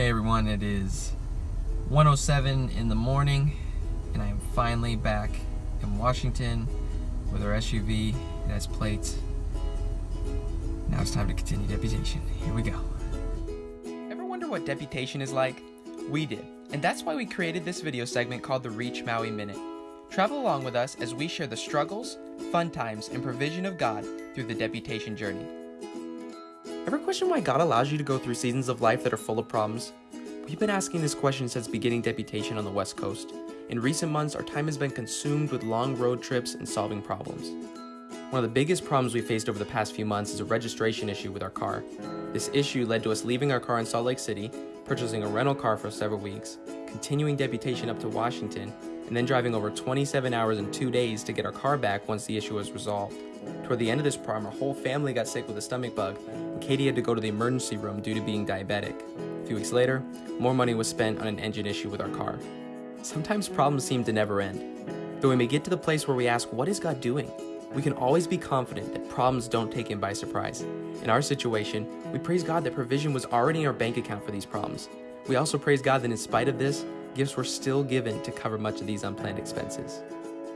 Hey everyone, it is 107 in the morning and I am finally back in Washington with our SUV. It has plates. Now it's time to continue deputation. Here we go. Ever wonder what deputation is like? We did, and that's why we created this video segment called the Reach Maui Minute. Travel along with us as we share the struggles, fun times, and provision of God through the deputation journey. Ever question why God allows you to go through seasons of life that are full of problems? We've been asking this question since beginning deputation on the West Coast. In recent months, our time has been consumed with long road trips and solving problems. One of the biggest problems we faced over the past few months is a registration issue with our car. This issue led to us leaving our car in Salt Lake City, purchasing a rental car for several weeks, continuing deputation up to Washington, and then driving over 27 hours in two days to get our car back once the issue was resolved. Toward the end of this problem, our whole family got sick with a stomach bug, and Katie had to go to the emergency room due to being diabetic. A few weeks later, more money was spent on an engine issue with our car. Sometimes problems seem to never end. Though we may get to the place where we ask, what is God doing? We can always be confident that problems don't take him by surprise. In our situation, we praise God that provision was already in our bank account for these problems. We also praise God that in spite of this, gifts were still given to cover much of these unplanned expenses.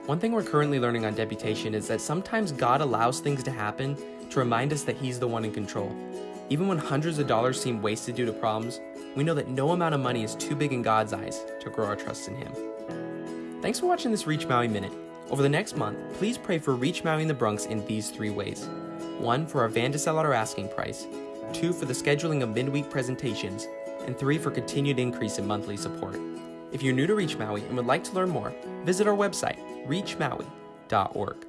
One thing we're currently learning on deputation is that sometimes God allows things to happen to remind us that He's the one in control. Even when hundreds of dollars seem wasted due to problems, we know that no amount of money is too big in God's eyes to grow our trust in Him. Thanks for watching this Reach Maui Minute. Over the next month, please pray for Reach Maui in the Bronx in these three ways. One, for our van to sell at our asking price. Two, for the scheduling of midweek presentations. And three, for continued increase in monthly support. If you're new to Reach Maui and would like to learn more, visit our website, reachmaui.org.